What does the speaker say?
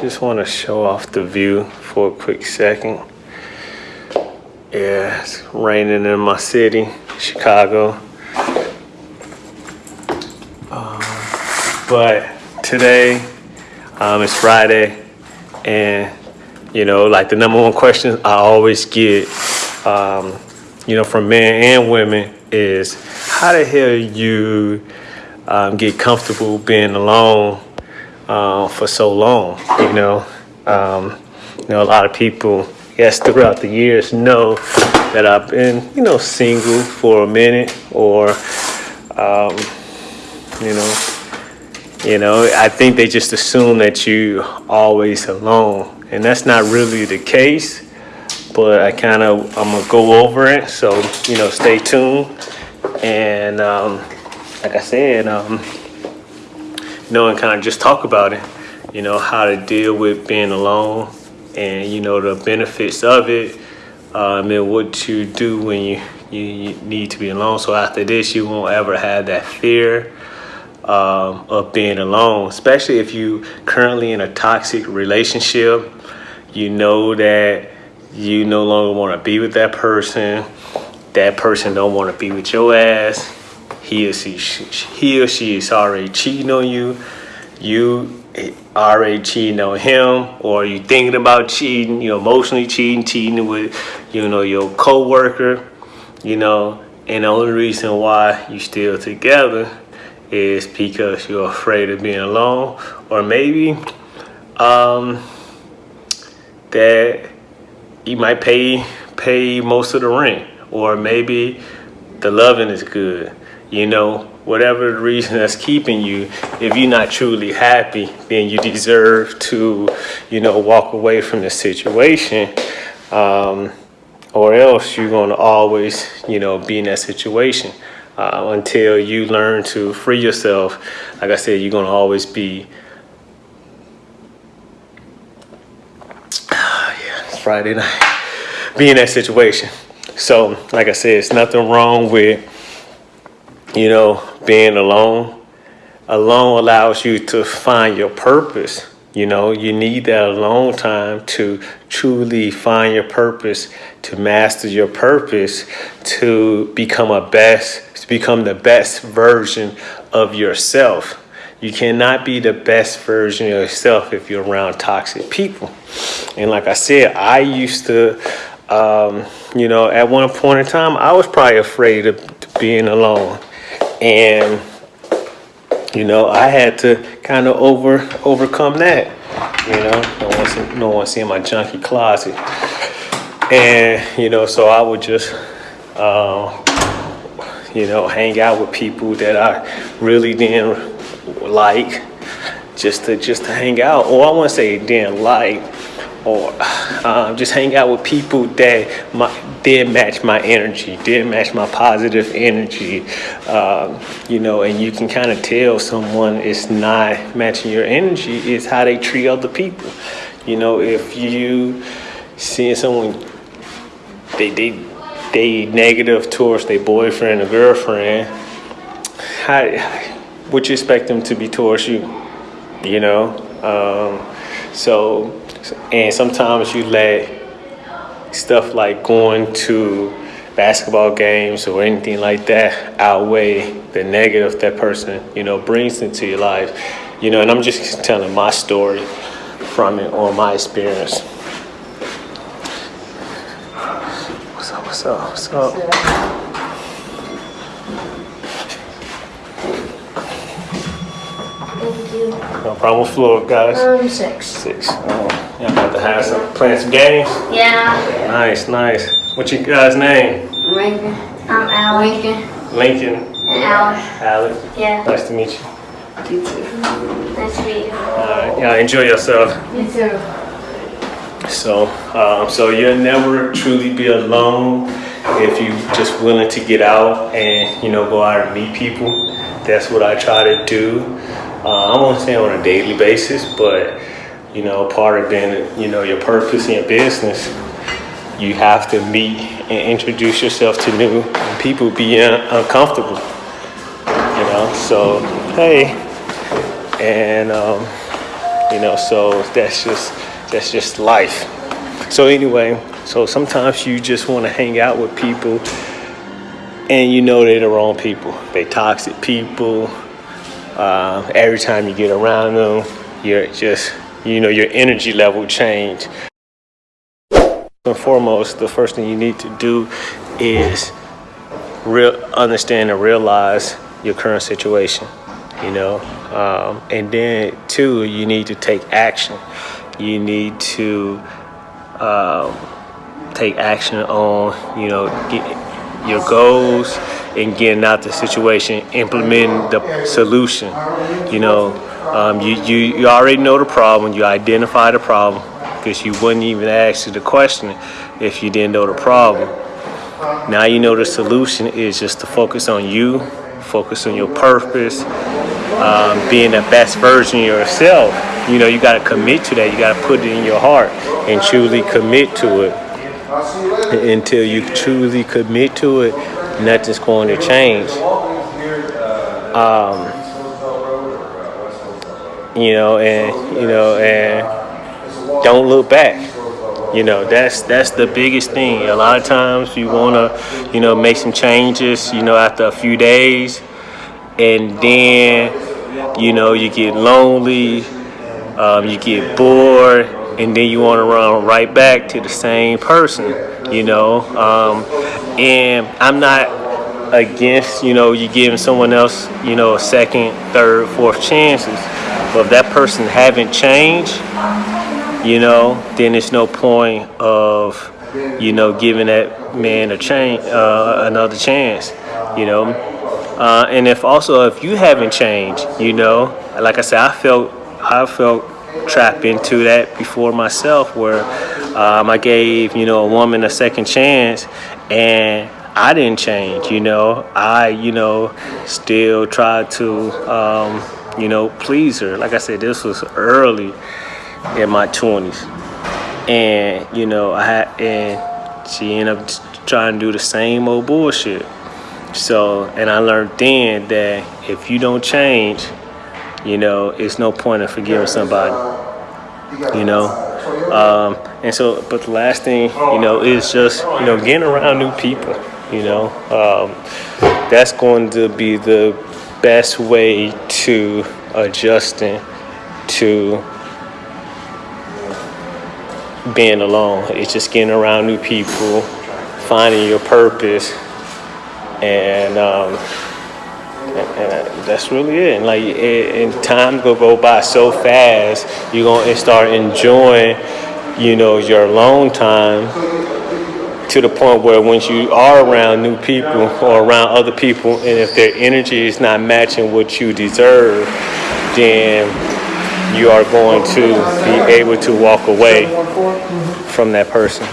just want to show off the view for a quick second. Yeah, it's raining in my city, Chicago. Um, but today, um, it's Friday, and you know, like the number one question I always get, um, you know, from men and women is, how the hell you um, get comfortable being alone uh, for so long? You know, um, you know, a lot of people, yes, throughout the years know that I've been, you know, single for a minute, or, um, you know, you know, I think they just assume that you always alone, and that's not really the case. But I kind of I'm gonna go over it, so you know, stay tuned. And um, like I said, um, know, and kind of just talk about it. You know, how to deal with being alone, and you know the benefits of it, um, and what you do when you, you you need to be alone. So after this, you won't ever have that fear um, of being alone, especially if you currently in a toxic relationship. You know that you no longer want to be with that person. That person don't want to be with your ass. He or she, he or she is already cheating on you. You already cheating on him, or you thinking about cheating. You know, emotionally cheating, cheating with, you know, your coworker. You know, and the only reason why you still together is because you're afraid of being alone or maybe um, that you might pay pay most of the rent or maybe the loving is good you know whatever the reason that's keeping you if you're not truly happy then you deserve to you know walk away from the situation um, or else you're going to always you know be in that situation uh, until you learn to free yourself. Like I said, you're gonna always be. yeah, it's Friday night. Be in that situation. So, like I said, it's nothing wrong with, you know, being alone. Alone allows you to find your purpose. You know, you need that alone time to truly find your purpose, to master your purpose, to become a best to become the best version of yourself. You cannot be the best version of yourself if you're around toxic people. And like I said, I used to, um, you know, at one point in time, I was probably afraid of being alone. And, you know, I had to kind of over overcome that. You know, no one, see, no one seeing my junky closet. And, you know, so I would just, uh, you know, hang out with people that I really didn't like, just to just to hang out. Or I want to say didn't like, or um, just hang out with people that my, did match my energy, did match my positive energy, um, you know, and you can kind of tell someone is not matching your energy is how they treat other people. You know, if you seeing someone, they, they they negative towards their boyfriend or girlfriend, how would you expect them to be towards you? You know, um, so and sometimes you let stuff like going to basketball games or anything like that outweigh the negative that person you know brings into your life. You know, and I'm just telling my story from it or my experience. What's up? What's up? Thank you. No problem with floor, guys. Um, six. Six. Oh, y'all about to have some playing some games. Yeah. Nice, nice. What's your guys' name? Lincoln. I'm Al. Lincoln. Lincoln. And Al. Alex. Yeah. Nice to meet you. You too. Nice to meet you. All right. Y'all enjoy yourself. You too. So, um, so you'll never truly be alone if you just willing to get out and you know go out and meet people. That's what I try to do. Uh, I won't say on a daily basis, but you know, part of being you know your purpose in your business, you have to meet and introduce yourself to new people, be uncomfortable. You know, so hey, and um, You know, so that's just that's just life. So anyway, so sometimes you just want to hang out with people and you know they're the wrong people. They toxic people. Uh, every time you get around them, you're just, you know, your energy level change. And foremost, the first thing you need to do is real understand and realize your current situation. You know, um, and then two, you need to take action. You need to um, take action on, you know, your goals and getting out the situation, implementing the solution. You know, um, you, you, you already know the problem, you identify the problem because you wouldn't even ask the question if you didn't know the problem. Now you know the solution is just to focus on you, focus on your purpose, um, being the best version of yourself. You know, you got to commit to that. You got to put it in your heart and truly commit to it. Until you truly commit to it, nothing's going to change. Um, you know, and you know, and don't look back. You know, that's that's the biggest thing. A lot of times you wanna, you know, make some changes. You know, after a few days, and then, you know, you get lonely, um, you get bored, and then you want to run right back to the same person. You know, um, and I'm not against you know you giving someone else you know a second, third, fourth chances, but if that person haven't changed you know, then it's no point of, you know, giving that man a change, uh, another chance, you know. Uh, and if also if you haven't changed, you know, like I said, I felt I felt trapped into that before myself, where um, I gave you know a woman a second chance, and I didn't change. You know, I you know still tried to um, you know please her. Like I said, this was early in my 20s and you know i had and she ended up trying to do the same old bullshit so and i learned then that if you don't change you know it's no point in forgiving somebody you know um, and so but the last thing you know is just you know getting around new people you know um, that's going to be the best way to adjusting to being alone. It's just getting around new people, finding your purpose, and um, and, and that's really it. And like, it, and time go go by so fast. You're gonna start enjoying, you know, your alone time to the point where once you are around new people or around other people, and if their energy is not matching what you deserve, then you are going to be able to walk away from that person.